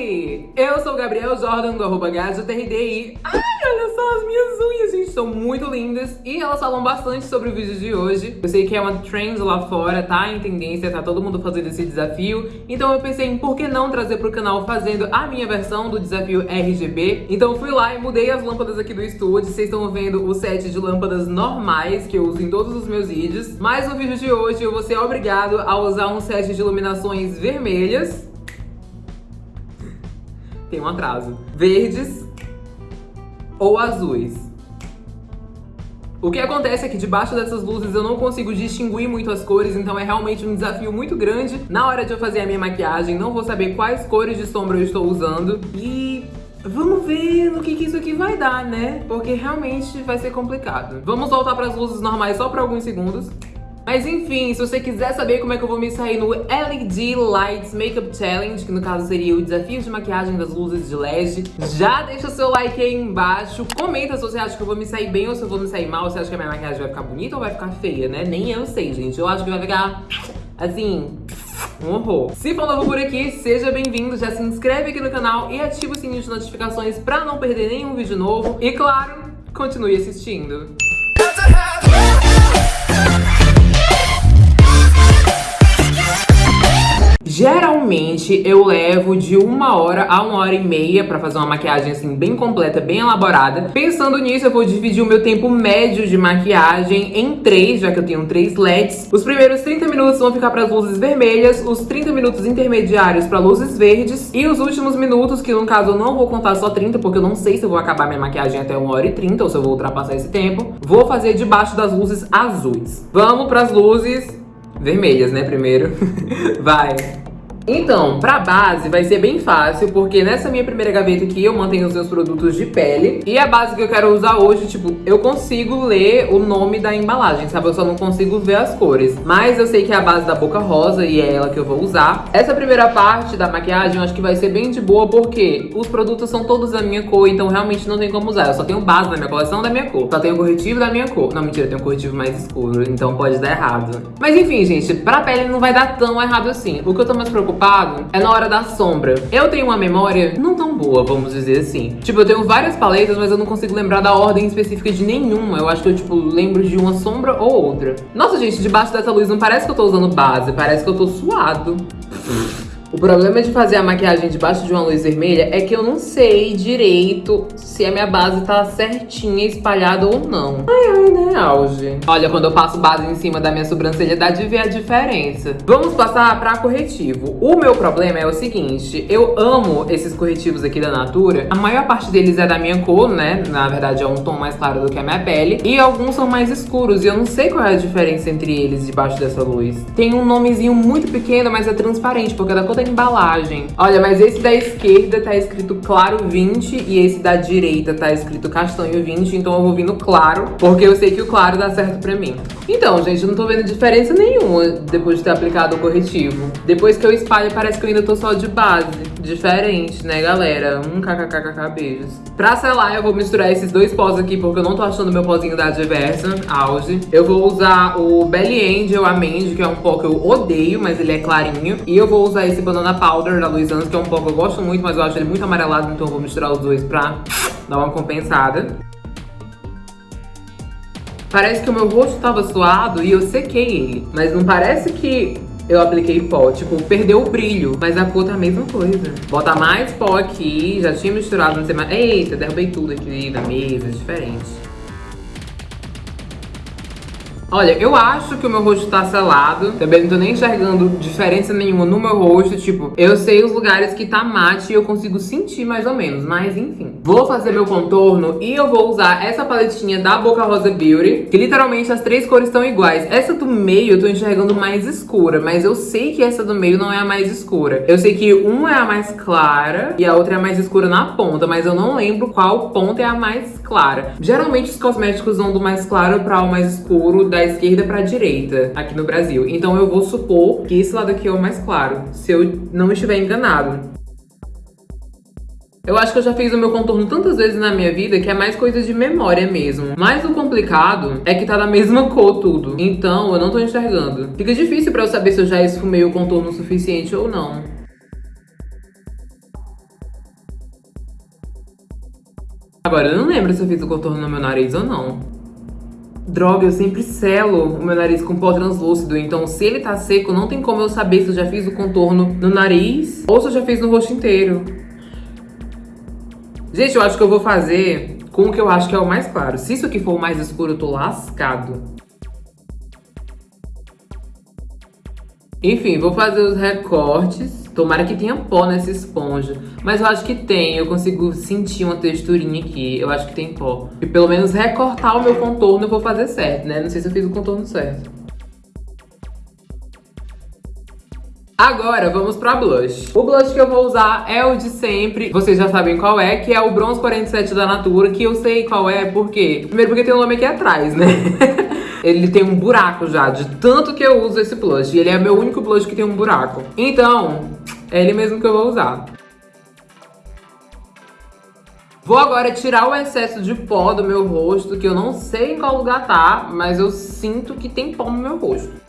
Eu sou o Gabriel Jordan do arroba GajoTRDI. Ai, olha só as minhas unhas, gente, são muito lindas. E elas falam bastante sobre o vídeo de hoje. Eu sei que é uma trend lá fora, tá em tendência, tá todo mundo fazendo esse desafio. Então eu pensei em por que não trazer pro canal fazendo a minha versão do desafio RGB. Então fui lá e mudei as lâmpadas aqui do estúdio. Vocês estão vendo o set de lâmpadas normais que eu uso em todos os meus vídeos. Mas no vídeo de hoje eu vou ser obrigado a usar um set de iluminações vermelhas tem um atraso. Verdes ou azuis. O que acontece é que debaixo dessas luzes eu não consigo distinguir muito as cores, então é realmente um desafio muito grande na hora de eu fazer a minha maquiagem. Não vou saber quais cores de sombra eu estou usando. E Vamos ver no que, que isso aqui vai dar, né? Porque realmente vai ser complicado. Vamos voltar para as luzes normais só por alguns segundos. Mas enfim, se você quiser saber como é que eu vou me sair no LED Lights Makeup Challenge, que no caso seria o desafio de maquiagem das luzes de LED, já deixa seu like aí embaixo, comenta se você acha que eu vou me sair bem ou se eu vou me sair mal, se acha que a minha maquiagem vai ficar bonita ou vai ficar feia, né? Nem eu sei, gente. Eu acho que vai ficar, assim, um horror. Se for novo por aqui, seja bem-vindo, já se inscreve aqui no canal e ativa o sininho de notificações pra não perder nenhum vídeo novo. E claro, continue assistindo. Geralmente eu levo de uma hora a uma hora e meia pra fazer uma maquiagem assim bem completa, bem elaborada. Pensando nisso, eu vou dividir o meu tempo médio de maquiagem em três, já que eu tenho três LEDs. Os primeiros 30 minutos vão ficar para as luzes vermelhas, os 30 minutos intermediários para luzes verdes e os últimos minutos, que no caso eu não vou contar só 30, porque eu não sei se eu vou acabar minha maquiagem até uma hora e 30 ou se eu vou ultrapassar esse tempo, vou fazer debaixo das luzes azuis. Vamos para as luzes vermelhas, né, primeiro. Vai! Então, pra base vai ser bem fácil, porque nessa minha primeira gaveta aqui eu mantenho os meus produtos de pele. E a base que eu quero usar hoje, tipo, eu consigo ler o nome da embalagem, sabe? Eu só não consigo ver as cores. Mas eu sei que é a base da Boca Rosa e é ela que eu vou usar. Essa primeira parte da maquiagem eu acho que vai ser bem de boa, porque os produtos são todos da minha cor, então realmente não tem como usar. Eu só tenho base na minha coleção da minha cor. Só tenho corretivo da minha cor. Não, mentira, eu tenho um corretivo mais escuro, então pode dar errado. Mas enfim, gente, pra pele não vai dar tão errado assim. O que eu tô mais preocupada é na hora da sombra. Eu tenho uma memória não tão boa, vamos dizer assim. Tipo, eu tenho várias paletas, mas eu não consigo lembrar da ordem específica de nenhuma. Eu acho que eu, tipo, lembro de uma sombra ou outra. Nossa, gente, debaixo dessa luz não parece que eu tô usando base, parece que eu tô suado. O problema de fazer a maquiagem debaixo de uma luz vermelha é que eu não sei direito se a minha base tá certinha, espalhada ou não. Ai, ai, né, auge? Olha, quando eu passo base em cima da minha sobrancelha, dá de ver a diferença. Vamos passar pra corretivo. O meu problema é o seguinte, eu amo esses corretivos aqui da Natura. A maior parte deles é da minha cor, né? Na verdade, é um tom mais claro do que a minha pele. E alguns são mais escuros, e eu não sei qual é a diferença entre eles debaixo dessa luz. Tem um nomezinho muito pequeno, mas é transparente, porque é da cor embalagem. Olha, mas esse da esquerda tá escrito claro 20 e esse da direita tá escrito castanho 20, então eu vou vir no claro, porque eu sei que o claro dá certo pra mim. Então, gente, eu não tô vendo diferença nenhuma depois de ter aplicado o corretivo. Depois que eu espalho, parece que eu ainda tô só de base. Diferente, né, galera? Um kkkk, beijos. Pra selar, eu vou misturar esses dois pós aqui, porque eu não tô achando meu pozinho da Diversa, auge. Eu vou usar o Belly Angel Amende, que é um pó que eu odeio, mas ele é clarinho. E eu vou usar esse Banana Powder da Luiz Anjos, que é um pó que eu gosto muito, mas eu acho ele muito amarelado, então eu vou misturar os dois pra dar uma compensada. Parece que o meu rosto tava suado e eu sequei ele. Mas não parece que eu apliquei pó. Tipo, perdeu o brilho, mas a cor tá a mesma coisa. Bota mais pó aqui, já tinha misturado, não sei mais. Eita, derrubei tudo aqui na mesa, diferente. Olha, eu acho que o meu rosto tá selado. Também não tô nem enxergando diferença nenhuma no meu rosto. Tipo, eu sei os lugares que tá mate e eu consigo sentir mais ou menos. Mas enfim. Vou fazer meu contorno e eu vou usar essa paletinha da Boca Rosa Beauty. Que literalmente as três cores estão iguais. Essa do meio eu tô enxergando mais escura. Mas eu sei que essa do meio não é a mais escura. Eu sei que uma é a mais clara e a outra é a mais escura na ponta. Mas eu não lembro qual ponta é a mais clara. Geralmente os cosméticos vão do mais claro para o mais escuro, da esquerda para a direita aqui no Brasil. Então eu vou supor que esse lado aqui é o mais claro, se eu não estiver enganado. Eu acho que eu já fiz o meu contorno tantas vezes na minha vida que é mais coisa de memória mesmo. Mas o complicado é que tá da mesma cor tudo. Então eu não tô enxergando. Fica difícil pra eu saber se eu já esfumei o contorno o suficiente ou não. Agora eu não lembro se eu fiz o contorno no meu nariz ou não. Droga, eu sempre selo o meu nariz com pó translúcido, então se ele tá seco, não tem como eu saber se eu já fiz o contorno no nariz ou se eu já fiz no rosto inteiro. Gente, eu acho que eu vou fazer com o que eu acho que é o mais claro. Se isso aqui for o mais escuro, eu tô lascado. Enfim, vou fazer os recortes. Tomara que tenha pó nessa esponja. Mas eu acho que tem, eu consigo sentir uma texturinha aqui. Eu acho que tem pó. E pelo menos recortar o meu contorno eu vou fazer certo, né? Não sei se eu fiz o contorno certo. Agora, vamos pra blush. O blush que eu vou usar é o de sempre. Vocês já sabem qual é, que é o Bronze 47 da Natura, que eu sei qual é, por quê? Primeiro porque tem o nome aqui atrás, né? ele tem um buraco já, de tanto que eu uso esse blush. E ele é meu único blush que tem um buraco. Então, é ele mesmo que eu vou usar. Vou agora tirar o excesso de pó do meu rosto, que eu não sei em qual lugar tá, mas eu sinto que tem pó no meu rosto.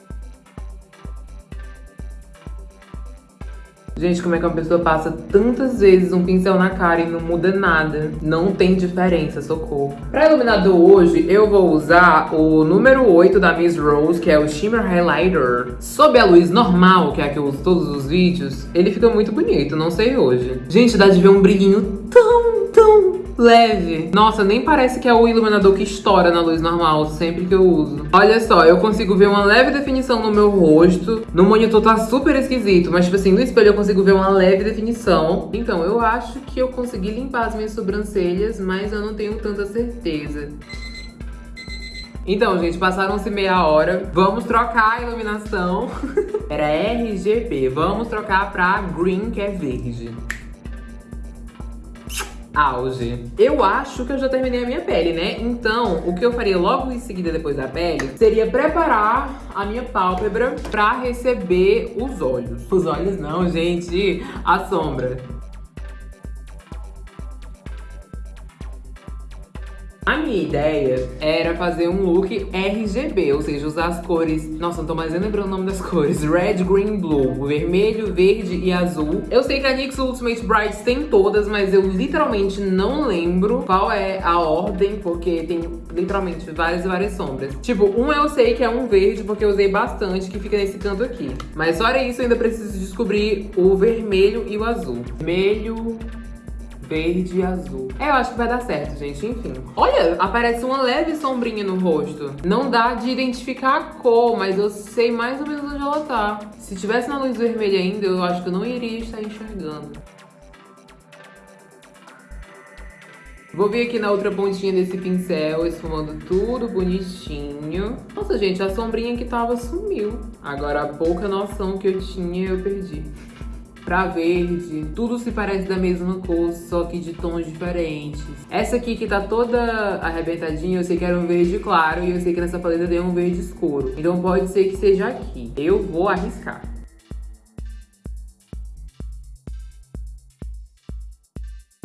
Gente, como é que uma pessoa passa tantas vezes um pincel na cara e não muda nada? Não tem diferença, socorro. Pra iluminador hoje, eu vou usar o número 8 da Miss Rose, que é o Shimmer Highlighter. Sob a luz normal, que é a que eu uso todos os vídeos, ele fica muito bonito, não sei hoje. Gente, dá de ver um brilhinho tão, leve. Nossa, nem parece que é o iluminador que estoura na luz normal, sempre que eu uso. Olha só, eu consigo ver uma leve definição no meu rosto. No monitor tá super esquisito, mas tipo assim, no espelho eu consigo ver uma leve definição. Então, eu acho que eu consegui limpar as minhas sobrancelhas, mas eu não tenho tanta certeza. Então, gente, passaram-se meia hora. Vamos trocar a iluminação. Era RGB. Vamos trocar pra Green, que é verde auge. Eu acho que eu já terminei a minha pele, né? Então, o que eu faria logo em seguida depois da pele seria preparar a minha pálpebra pra receber os olhos. Os olhos não, gente, a sombra. A minha ideia era fazer um look RGB, ou seja, usar as cores... Nossa, não tô mais lembrando o nome das cores. Red, Green, Blue. Vermelho, verde e azul. Eu sei que a NYX Ultimate Brights tem todas, mas eu literalmente não lembro qual é a ordem, porque tem literalmente várias e várias sombras. Tipo, um eu sei que é um verde, porque eu usei bastante, que fica nesse canto aqui. Mas fora isso, eu ainda preciso descobrir o vermelho e o azul. Vermelho, verde e azul. É, eu acho que vai dar certo, gente. Enfim. Olha, aparece uma leve sombrinha no rosto. Não dá de identificar a cor, mas eu sei mais ou menos onde ela tá. Se tivesse na luz vermelha ainda, eu acho que eu não iria estar enxergando. Vou vir aqui na outra pontinha desse pincel, esfumando tudo bonitinho. Nossa, gente, a sombrinha que tava sumiu. Agora, a pouca noção que eu tinha, eu perdi pra verde, tudo se parece da mesma cor, só que de tons diferentes. Essa aqui que tá toda arrebentadinha, eu sei que era um verde claro e eu sei que nessa paleta tem um verde escuro. Então pode ser que seja aqui. Eu vou arriscar.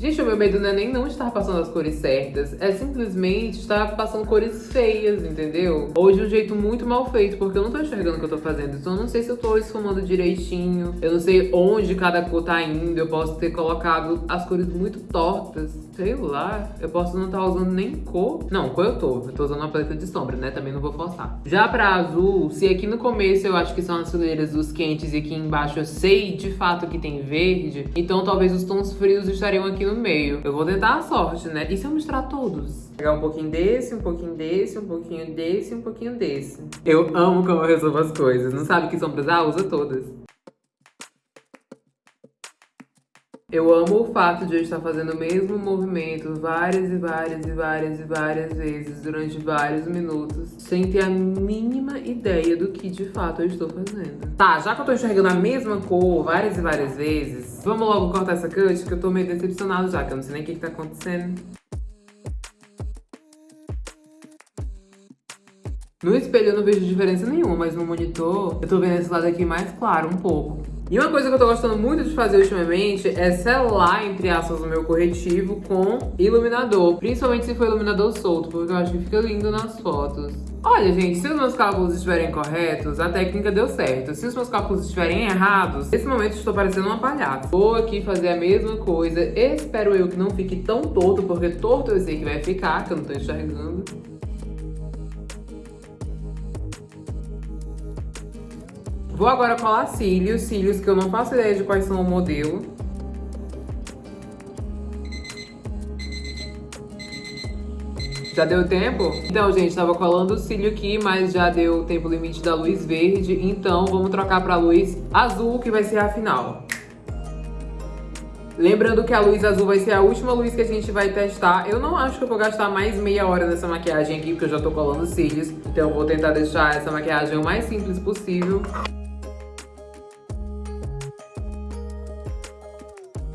Gente, o meu medo não é nem não estar passando as cores certas, é simplesmente estar passando cores feias, entendeu? Ou de um jeito muito mal feito, porque eu não tô enxergando o que eu tô fazendo. Então eu não sei se eu tô esfumando direitinho, eu não sei onde cada cor tá indo, eu posso ter colocado as cores muito tortas, sei lá. Eu posso não estar tá usando nem cor. Não, cor eu tô, eu tô usando uma paleta de sombra, né? Também não vou forçar. Já pra azul, se aqui no começo eu acho que são as fileiras dos quentes e aqui embaixo eu sei de fato que tem verde, então talvez os tons frios estariam aqui no no meio. Eu vou tentar a sorte, né? E se eu misturar todos? Pegar um pouquinho desse, um pouquinho desse, um pouquinho desse, um pouquinho desse. Eu amo como eu resolvo as coisas. Não sabe que sombras? Ah, usa todas. Eu amo o fato de eu estar fazendo o mesmo movimento várias e várias e várias e várias vezes durante vários minutos, sem ter a mínima ideia do que de fato eu estou fazendo. Tá, já que eu tô enxergando a mesma cor várias e várias vezes, vamos logo cortar essa cut, que eu tô meio decepcionado já, que eu não sei nem o que, que tá acontecendo. No espelho eu não vejo diferença nenhuma, mas no monitor eu tô vendo esse lado aqui mais claro um pouco. E uma coisa que eu tô gostando muito de fazer ultimamente é selar, entre aspas, o meu corretivo com iluminador. Principalmente se for iluminador solto, porque eu acho que fica lindo nas fotos. Olha, gente, se os meus cálculos estiverem corretos, a técnica deu certo. Se os meus cálculos estiverem errados, nesse momento estou parecendo uma palhaça. Vou aqui fazer a mesma coisa. Espero eu que não fique tão torto, porque torto eu sei que vai ficar, que eu não tô enxergando. Vou agora colar cílios, cílios que eu não faço ideia de quais são o modelo. Já deu tempo? Então, gente, tava colando o cílio aqui, mas já deu o tempo limite da luz verde. Então, vamos trocar pra luz azul, que vai ser a final. Lembrando que a luz azul vai ser a última luz que a gente vai testar. Eu não acho que eu vou gastar mais meia hora nessa maquiagem aqui, porque eu já tô colando cílios. Então eu vou tentar deixar essa maquiagem o mais simples possível.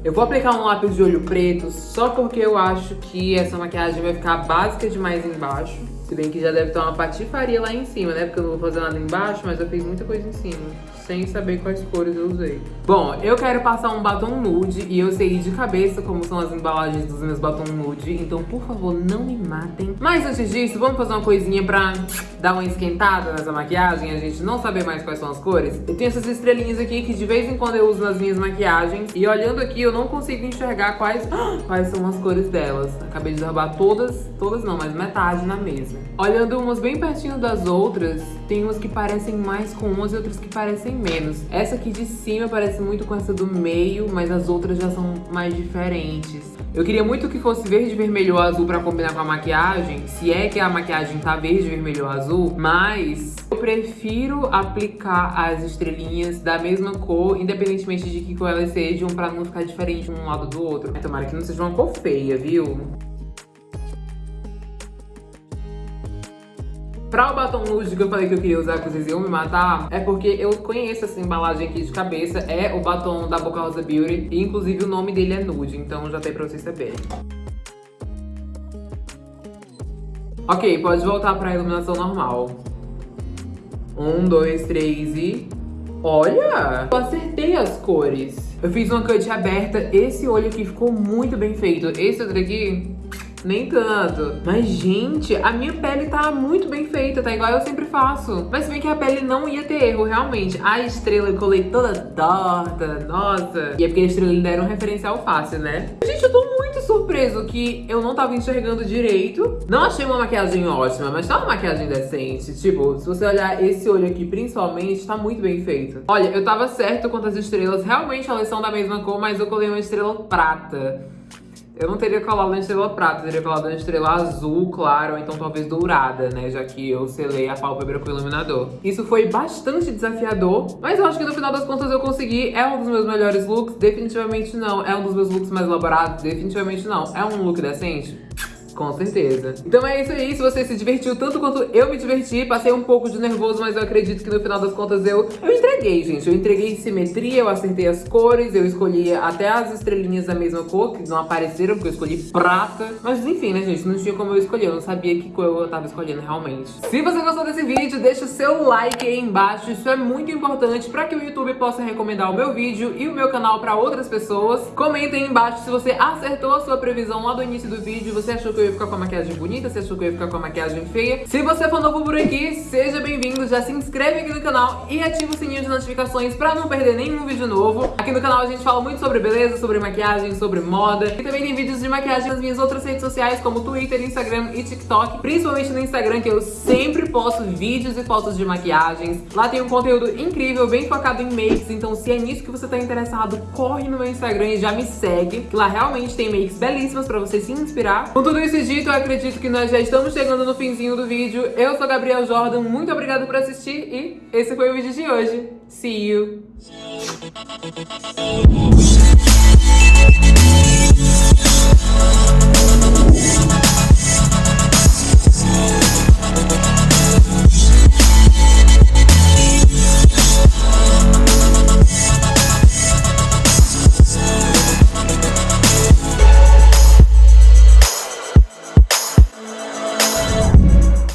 Eu vou aplicar um lápis de olho preto só porque eu acho que essa maquiagem vai ficar básica demais embaixo. Se bem que já deve ter uma patifaria lá em cima, né? Porque eu não vou fazer nada embaixo, mas eu fiz muita coisa em cima sem saber quais cores eu usei. Bom, eu quero passar um batom nude e eu sei de cabeça como são as embalagens dos meus batons nude, então por favor não me matem. Mas antes disso, vamos fazer uma coisinha pra dar uma esquentada nessa maquiagem, a gente não saber mais quais são as cores. Eu tenho essas estrelinhas aqui que de vez em quando eu uso nas minhas maquiagens e olhando aqui eu não consigo enxergar quais, quais são as cores delas. Acabei de derrubar todas, todas não, mas metade na mesa. Olhando umas bem pertinho das outras, tem umas que parecem mais com umas e outras que parecem menos. Essa aqui de cima parece muito com essa do meio, mas as outras já são mais diferentes. Eu queria muito que fosse verde, vermelho ou azul pra combinar com a maquiagem, se é que a maquiagem tá verde, vermelho ou azul, mas eu prefiro aplicar as estrelinhas da mesma cor, independentemente de que cor elas sejam, pra não ficar diferente um lado do outro. Tomara que não seja uma cor feia, viu? Pra o batom nude que eu falei que eu queria usar, que vocês iam me matar, é porque eu conheço essa embalagem aqui de cabeça. É o batom da Boca Rosa Beauty. E inclusive o nome dele é nude, então já tem pra vocês saberem. Ok, pode voltar pra iluminação normal. Um, dois, três e... Olha! Eu acertei as cores. Eu fiz uma cut aberta. Esse olho aqui ficou muito bem feito. Esse outro aqui nem tanto. Mas, gente, a minha pele tá muito bem feita, tá igual eu sempre faço. Mas se bem que a pele não ia ter erro, realmente. A estrela eu colei toda torta, nossa. E é porque a estrela lhe deram um referencial fácil, né? Gente, eu tô muito surpreso que eu não tava enxergando direito. Não achei uma maquiagem ótima, mas tá uma maquiagem decente. Tipo, se você olhar esse olho aqui, principalmente, tá muito bem feito. Olha, eu tava certo quanto às estrelas. Realmente elas são da mesma cor, mas eu colei uma estrela prata. Eu não teria colado na estrela prata, teria colado na estrela azul, claro, ou então talvez dourada, né? Já que eu selei a pálpebra com o iluminador. Isso foi bastante desafiador, mas eu acho que no final das contas eu consegui. É um dos meus melhores looks? Definitivamente não. É um dos meus looks mais elaborados? Definitivamente não. É um look decente? Com certeza. Então é isso aí. Se você se divertiu tanto quanto eu me diverti, passei um pouco de nervoso, mas eu acredito que no final das contas eu, eu entreguei, gente. Eu entreguei simetria, eu acertei as cores, eu escolhi até as estrelinhas da mesma cor, que não apareceram, porque eu escolhi prata. Mas enfim, né, gente? Não tinha como eu escolher. Eu não sabia que cor eu tava escolhendo realmente. Se você gostou desse vídeo, deixa o seu like aí embaixo. Isso é muito importante pra que o YouTube possa recomendar o meu vídeo e o meu canal pra outras pessoas. Comenta aí embaixo se você acertou a sua previsão lá do início do vídeo, você achou que eu ia ficar com a maquiagem bonita, se achou que eu ia ficar com a maquiagem feia. Se você for novo por aqui, seja bem-vindo, já se inscreve aqui no canal e ativa o sininho de notificações pra não perder nenhum vídeo novo. Aqui no canal a gente fala muito sobre beleza, sobre maquiagem, sobre moda. E também tem vídeos de maquiagem nas minhas outras redes sociais, como Twitter, Instagram e TikTok. Principalmente no Instagram, que eu sempre posto vídeos e fotos de maquiagens. Lá tem um conteúdo incrível, bem focado em makes, então se é nisso que você tá interessado, corre no meu Instagram e já me segue, que lá realmente tem makes belíssimas pra você se inspirar. Com tudo isso dito, eu acredito que nós já estamos chegando no finzinho do vídeo. Eu sou a Gabriel Jordan, muito obrigada por assistir e esse foi o vídeo de hoje. See you!